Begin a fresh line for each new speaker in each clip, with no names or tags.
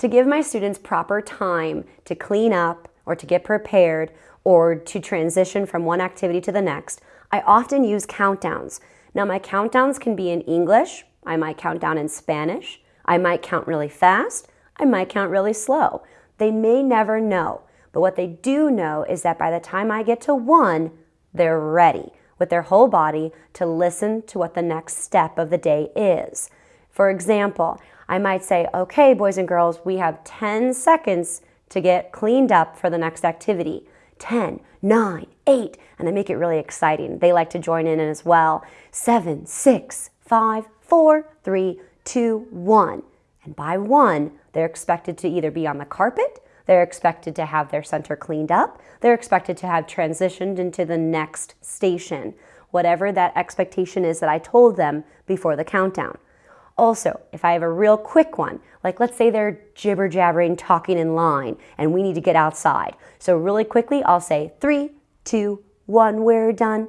To give my students proper time to clean up or to get prepared or to transition from one activity to the next, I often use countdowns. Now my countdowns can be in English, I might count down in Spanish, I might count really fast, I might count really slow. They may never know, but what they do know is that by the time I get to one, they're ready with their whole body to listen to what the next step of the day is. For example, I might say, okay, boys and girls, we have 10 seconds to get cleaned up for the next activity. 10, 9, 8, and I make it really exciting. They like to join in as well. 7, 6, 5, 4, 3, 2, 1. And by 1, they're expected to either be on the carpet, they're expected to have their center cleaned up, they're expected to have transitioned into the next station, whatever that expectation is that I told them before the countdown. Also, if I have a real quick one, like let's say they're jibber jabbering, talking in line, and we need to get outside. So, really quickly, I'll say three, two, one, we're done.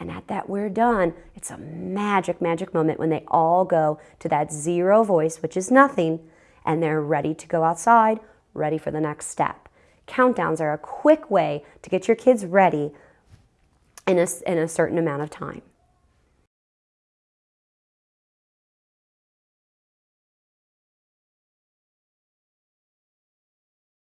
And at that we're done, it's a magic, magic moment when they all go to that zero voice, which is nothing, and they're ready to go outside, ready for the next step. Countdowns are a quick way to get your kids ready in a, in a certain amount of time.